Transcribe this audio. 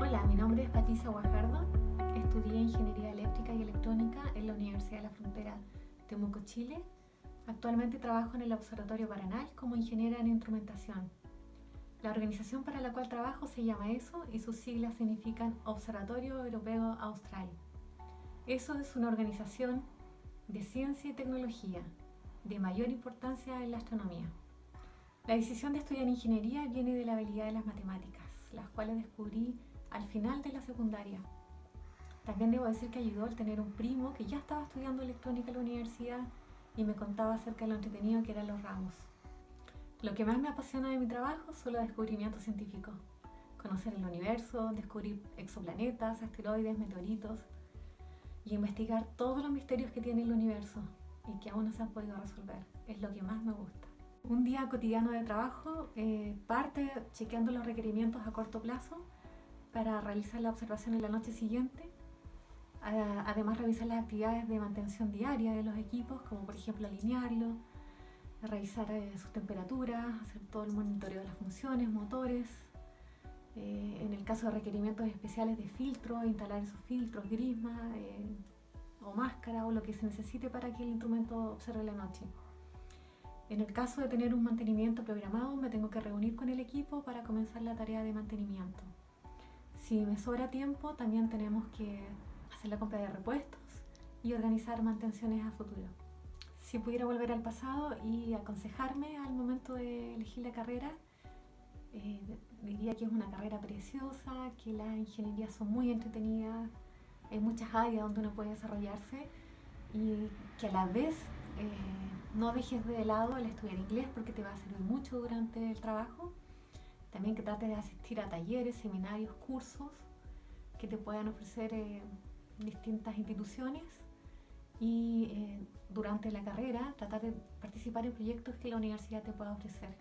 Hola, mi nombre es Patricia Guajardo. Estudié Ingeniería Eléctrica y Electrónica en la Universidad de la Frontera Temuco, Chile. Actualmente trabajo en el Observatorio Paranal como ingeniera en instrumentación. La organización para la cual trabajo se llama ESO y sus siglas significan Observatorio Europeo Austral. ESO es una organización de ciencia y tecnología de mayor importancia en la astronomía. La decisión de estudiar ingeniería viene de la habilidad de las matemáticas, las cuales descubrí al final de la secundaria. También debo decir que ayudó el tener un primo que ya estaba estudiando electrónica en la universidad y me contaba acerca de lo entretenido que eran los ramos. Lo que más me apasiona de mi trabajo son los descubrimientos científicos. Conocer el universo, descubrir exoplanetas, asteroides, meteoritos y investigar todos los misterios que tiene el universo y que aún no se han podido resolver. Es lo que más me gusta. Un día cotidiano de trabajo eh, parte chequeando los requerimientos a corto plazo para realizar la observación en la noche siguiente. Además revisar las actividades de mantención diaria de los equipos, como por ejemplo alinearlo, revisar eh, sus temperaturas, hacer todo el monitoreo de las funciones, motores. Eh, en el caso de requerimientos especiales de filtro, instalar esos filtros, grisma o máscara o lo que se necesite para que el instrumento observe la noche. En el caso de tener un mantenimiento programado, me tengo que reunir con el equipo para comenzar la tarea de mantenimiento. Si me sobra tiempo, también tenemos que hacer la compra de repuestos y organizar mantenciones a futuro. Si pudiera volver al pasado y aconsejarme al momento de elegir la carrera, eh, diría que es una carrera preciosa, que las ingenierías son muy entretenidas, hay muchas áreas donde uno puede desarrollarse y que a la vez eh, no dejes de lado el estudiar inglés porque te va a servir mucho durante el trabajo. También que trates de asistir a talleres, seminarios, cursos que te puedan ofrecer eh, distintas instituciones y eh, durante la carrera tratar de participar en proyectos que la universidad te pueda ofrecer.